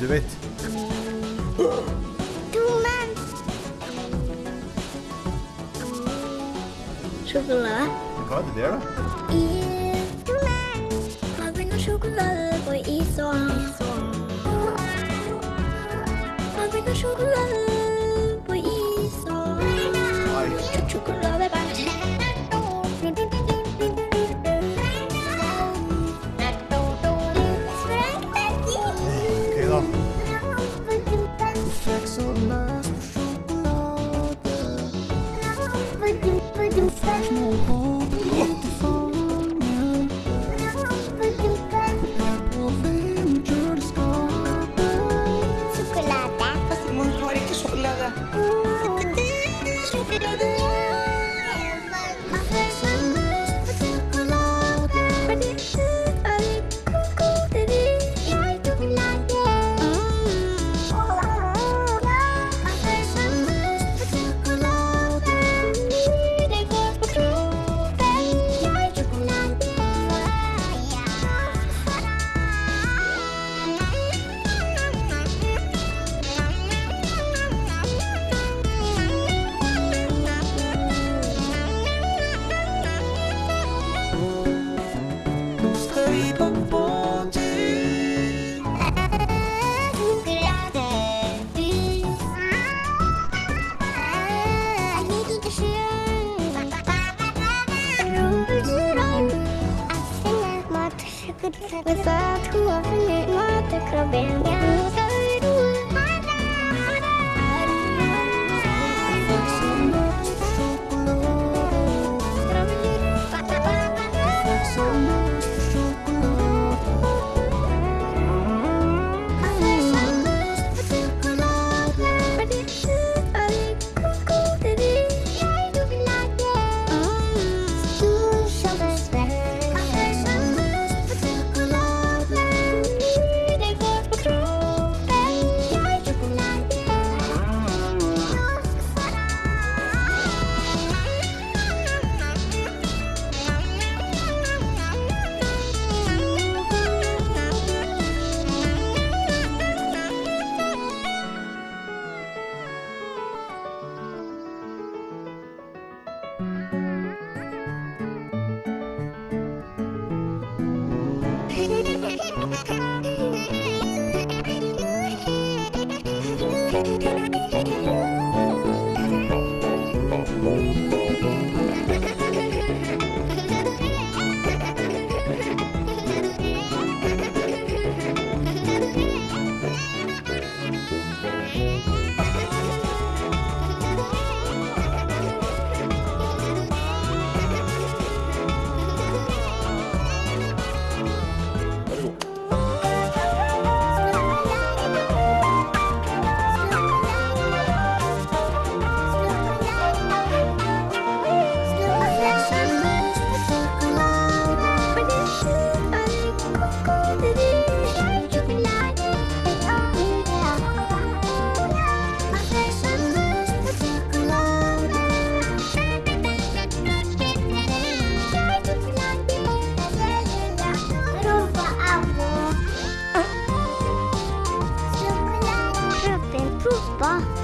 du vet. Toman. Sjokolade. Hva er det der, da? Is. Toman. Fargen av sjokolade på is og Fargen av sjokolade With that, who are in it, Thank you. 好吧。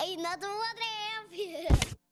Another one,